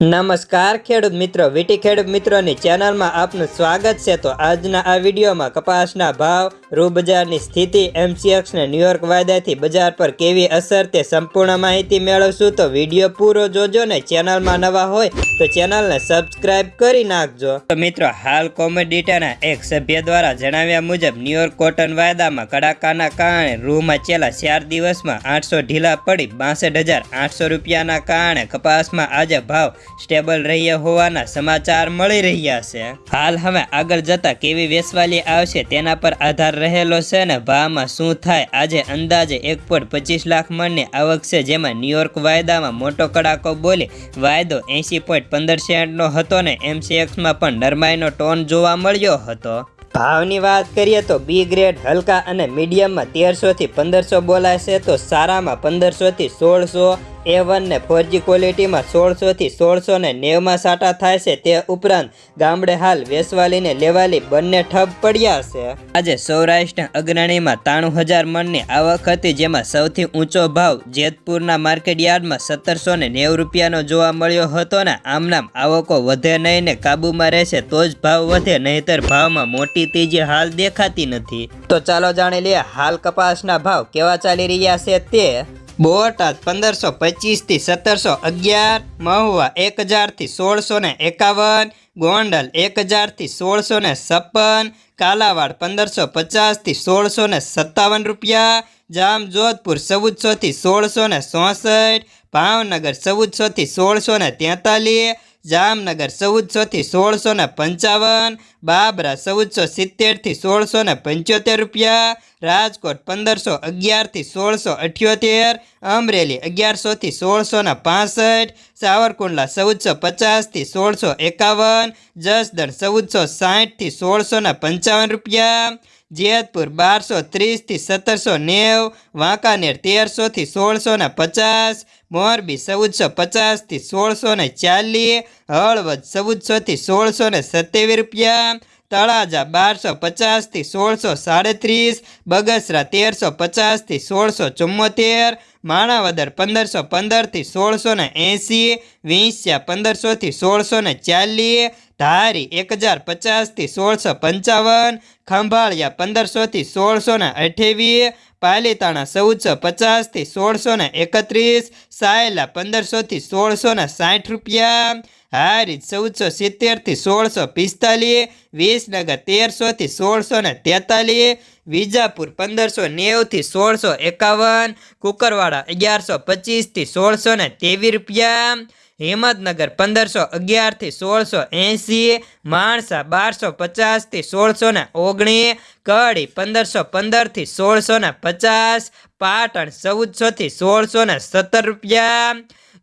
નમસ્કાર ખેડૂત મિત્રો, વીટી ખેડૂત મિત્રોની ચેનલમાં આપનું સ્વાગત છે. તો આજના આ વિડીયોમાં કપાસના ભાવ રૂ બજારની સ્થિતિ એમસીએક્સને ન્યૂયોર્ક વાયદાથી બજાર પર કેવી અસર તે સંપૂર્ણ માહિતી મેળવશું. તો વીડિયો પૂરો જોજો ને ચેનલમાં નવા હોય તો ચેનલને સબસ્ક્રાઇબ કરી નાખજો. તો મિત્રો, હાલ કોમોડિટીના એક સભ્ય દ્વારા જણાવ્યા મુજબ ન્યુયોર્ક કોટન વાયદામાં કડાકાના કારણે રૂમાં છેલ્લા ચાર દિવસમાં આઠસો ઢીલા પડી બાસઠ રૂપિયાના કારણે કપાસમાં આજે ભાવ સ્ટેબલ રહ્યા હોવાના સમાચાર મળી રહ્યા છે. હાલ હવે આગળ જતા કેવી વેસવાલી આવશે તેના પર આધાર રહેલો છે ને ભાવમાં શું થાય? આજે અંદાજે એક પોઈન્ટ પચીસ લાખ મણની આવક છે, જેમાં ન્યુયોર્ક વાયદામાં મોટો કડાકો બોલી વાયદો એંસી પોઈન્ટ પંદર સેન્ટનો હતો ને એમસીએક્સમાં પણ નરમાઈનો ટોન જોવા મળ્યો હતો. ભાવની વાત કરીએ તો બી ગ્રેડ હલકા અને મીડિયમમાં તેરસોથી પંદરસો બોલાય છે, તો સારામાં પંદરસોથી સોળસો એ વનને ફોરજી ક્વોલિટીમાં સોળસોથી સોળસો ને નેવમાં સાટા થાય છે તે ઉપરાંત ગામડે હાલ વેસવાલીને લેવાલી બંને ઠપ પડ્યા છે. આજે સૌરાષ્ટ્ર અગ્રણીમાં ત્રાણું હજાર મણની આવક હતી જેમાં સૌથી ઊંચો ભાવ જેતપુરના માર્કેટ યાર્ડમાં સત્તરસો ને નેવું રૂપિયાનો જોવા મળ્યો હતો ને આમનામ આવકો વધે નહીં ને કાબૂમાં રહેશે તો જ ભાવ વધે નહીતર ભાવમાં મોટી તેજી હાલ દેખાતી નથી. તો ચાલો જાણી લઈએ હાલ કપાસના ભાવ કેવા ચાલી રહ્યા છે તે. બોટાદ પંદરસો પચીસથી સત્તરસો અગિયાર, મહુવા એક હજારથી સોળસો ને એકાવન, ગોંડલ એક હજારથી સોળસો ને છપ્પન, કાલાવાડ પંદરસો પચાસથી સોળસો ને સત્તાવન રૂપિયા, જામજોધપુર ચૌદસોથી સોળસો ને ચોસઠ, ભાવનગર ચૌદસોથી સોળસો ને તેતાલીસ જામનગર ચૌદસોથી સોળસો ને પંચાવન, બાબરા ચૌદસો સિત્તેરથી સોળસો ને પંચોતેર રૂપિયા, રાજકોટ પંદરસો અગિયારથી સોળસો અઠ્યોતેર, અમરેલી અગિયારસોથી સોળસો ને પાસઠ, સાવરકુંડલા ચૌદસો પચાસથી સોળસો એકાવન, જસદણ ચૌદસો સાઠથી સોળસો ને પંચાવન રૂપિયા જેતપુર બારસો ત્રીસથી સત્તરસો નેવ, વાંકાનેર તેરસોથી સોળસો ને પચાસ, મોરબી ચૌદસો પચાસથી સોળસો ને ચાલીસ, હળવદ ચૌદસોથી સોળસો ને સત્યાવીસ રૂપિયા, તળાજા બારસો પચાસથી સોળસો સાડત્રીસ, બગસરા તેરસો પચાસથી સોળસો ચુમ્મોતેર માણાવદર પંદરસો પંદરથી સોળસો ને એંસી વિંસ્યા પંદરસોથી સોળસો ને ચાલીસ ધારી એક હજાર પચાસથી સોળસો પંચાવન, ખંભાળિયા પંદરસોથી સોળસો ને અઠ્યાવીસ પાલીતાણા ચૌદસો પચાસથી સોળસો ને એકત્રીસ, સાયલા પંદરસોથી સોળસો ને સાઠ રૂપિયા, હારીજ ચૌદસો સિત્તેરથી સોળસો પિસ્તાલીસ, વિસનગર તેરસોથી સોળસો ને તેતાલીસ, વિજાપુર પંદરસો નેવથી સોળસો એકાવન, કુકરવાડા અગિયારસો પચીસથી સોળસો ને તેવીસ રૂપિયા હિંમતનગર પંદરસો અગિયારથી સોળસો એંસી માણસા બારસો પચાસથી સોળસો ને ઓગણીસ કડી પંદરસો પંદરથી સોળસો ને પચાસ, પાટણ ચૌદસોથી સોળસો ને સત્તર રૂપિયા,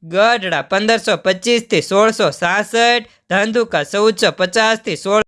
ગઢડા પંદરસો પચીસથી સોળસો સાસઠ, ધંધુકા ચૌદસો પચાસથી સોળ